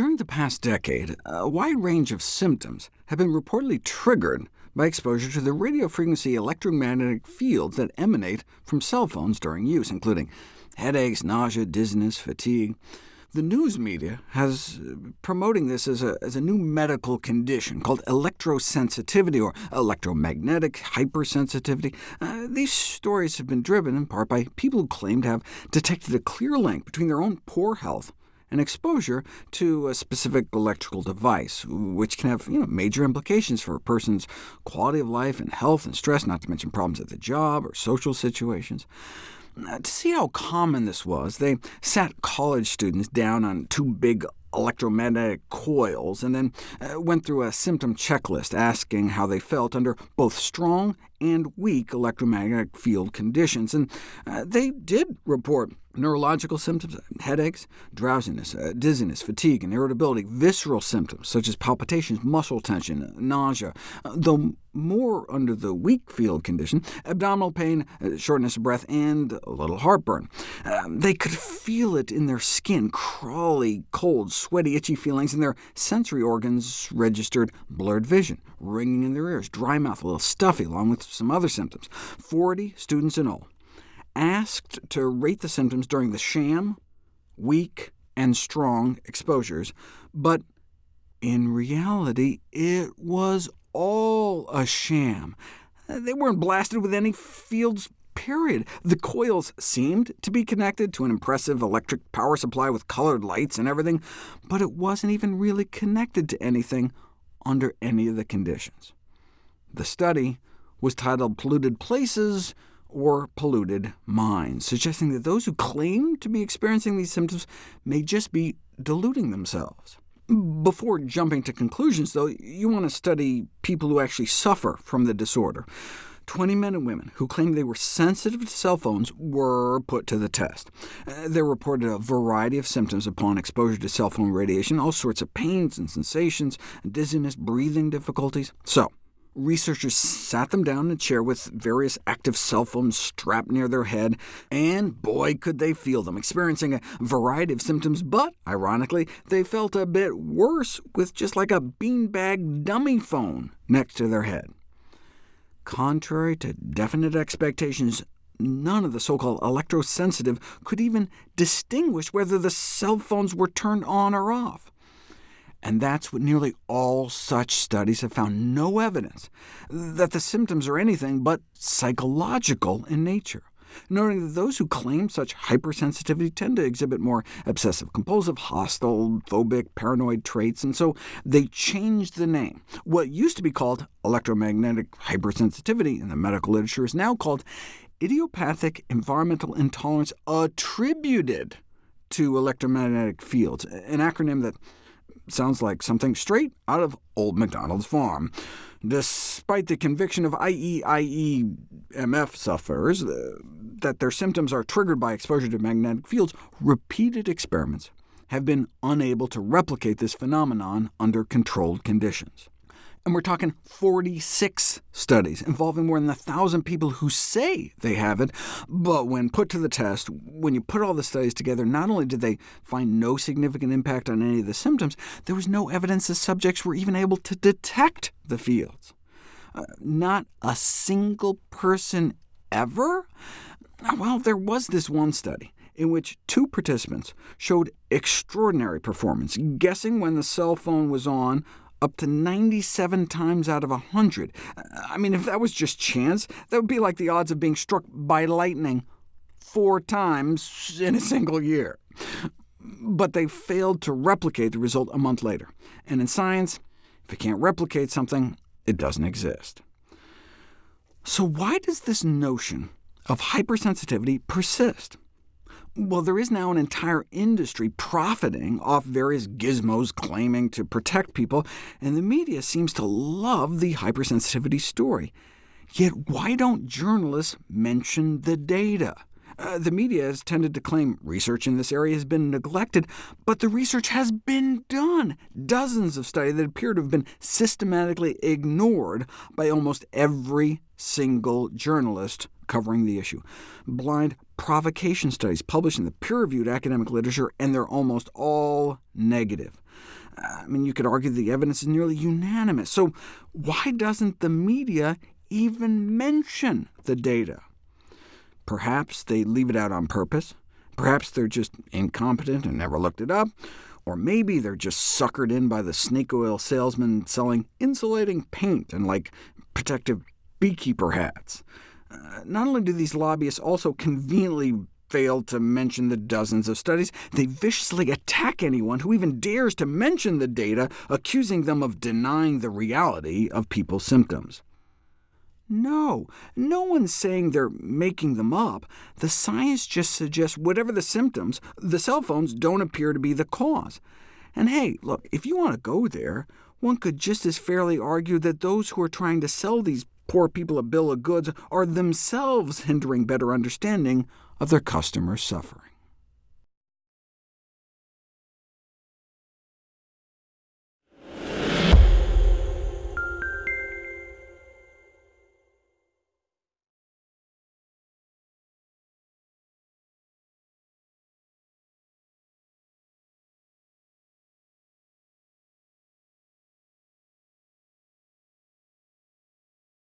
During the past decade, a wide range of symptoms have been reportedly triggered by exposure to the radiofrequency electromagnetic fields that emanate from cell phones during use, including headaches, nausea, dizziness, fatigue. The news media has uh, promoting this as a, as a new medical condition called electrosensitivity or electromagnetic hypersensitivity. Uh, these stories have been driven in part by people who claim to have detected a clear link between their own poor health and exposure to a specific electrical device, which can have you know, major implications for a person's quality of life and health and stress, not to mention problems at the job or social situations. To see how common this was, they sat college students down on two big electromagnetic coils, and then uh, went through a symptom checklist asking how they felt under both strong and weak electromagnetic field conditions. And uh, they did report neurological symptoms, headaches, drowsiness, uh, dizziness, fatigue, and irritability, visceral symptoms such as palpitations, muscle tension, nausea, uh, though more under the weak field condition, abdominal pain, uh, shortness of breath, and a little heartburn. Um, they could feel it in their skin, crawly, cold, sweaty, itchy feelings, and their sensory organs registered blurred vision, ringing in their ears, dry mouth, a little stuffy, along with some other symptoms. 40 students in all asked to rate the symptoms during the sham, weak, and strong exposures, but in reality it was all a sham. They weren't blasted with any fields period. The coils seemed to be connected to an impressive electric power supply with colored lights and everything, but it wasn't even really connected to anything under any of the conditions. The study was titled Polluted Places or Polluted Minds, suggesting that those who claim to be experiencing these symptoms may just be deluding themselves. Before jumping to conclusions, though, you want to study people who actually suffer from the disorder. 20 men and women who claimed they were sensitive to cell phones were put to the test. Uh, they reported a variety of symptoms upon exposure to cell phone radiation, all sorts of pains and sensations, dizziness, breathing difficulties. So, Researchers sat them down in a chair with various active cell phones strapped near their head, and boy could they feel them, experiencing a variety of symptoms, but, ironically, they felt a bit worse with just like a beanbag dummy phone next to their head. Contrary to definite expectations, none of the so-called electrosensitive could even distinguish whether the cell phones were turned on or off. And that's what nearly all such studies have found no evidence that the symptoms are anything but psychological in nature, noting that those who claim such hypersensitivity tend to exhibit more obsessive-compulsive, hostile, phobic, paranoid traits, and so they changed the name. What used to be called electromagnetic hypersensitivity in the medical literature is now called idiopathic environmental intolerance attributed to electromagnetic fields, an acronym that sounds like something straight out of Old MacDonald's farm. Despite the conviction of IEIEMF sufferers uh, that their symptoms are triggered by exposure to magnetic fields, repeated experiments have been unable to replicate this phenomenon under controlled conditions. And we're talking 46 studies involving more than 1,000 people who say they have it, but when put to the test, when you put all the studies together, not only did they find no significant impact on any of the symptoms, there was no evidence the subjects were even able to detect the fields. Uh, not a single person ever? Well, there was this one study in which two participants showed extraordinary performance, guessing when the cell phone was on up to 97 times out of 100. I mean, if that was just chance, that would be like the odds of being struck by lightning four times in a single year. But they failed to replicate the result a month later. And in science, if you can't replicate something, it doesn't exist. So why does this notion of hypersensitivity persist? Well, there is now an entire industry profiting off various gizmos claiming to protect people, and the media seems to love the hypersensitivity story. Yet why don't journalists mention the data? Uh, the media has tended to claim research in this area has been neglected, but the research has been done. Dozens of studies that appear to have been systematically ignored by almost every single journalist covering the issue. Blind provocation studies published in the peer-reviewed academic literature, and they're almost all negative. I mean, you could argue the evidence is nearly unanimous. So why doesn't the media even mention the data? Perhaps they leave it out on purpose. Perhaps they're just incompetent and never looked it up. Or maybe they're just suckered in by the snake oil salesman selling insulating paint and like protective beekeeper hats. Not only do these lobbyists also conveniently fail to mention the dozens of studies, they viciously attack anyone who even dares to mention the data, accusing them of denying the reality of people's symptoms. No, no one's saying they're making them up. The science just suggests whatever the symptoms, the cell phones don't appear to be the cause. And hey, look, if you want to go there, one could just as fairly argue that those who are trying to sell these poor people a bill of goods are themselves hindering better understanding of their customers' suffering.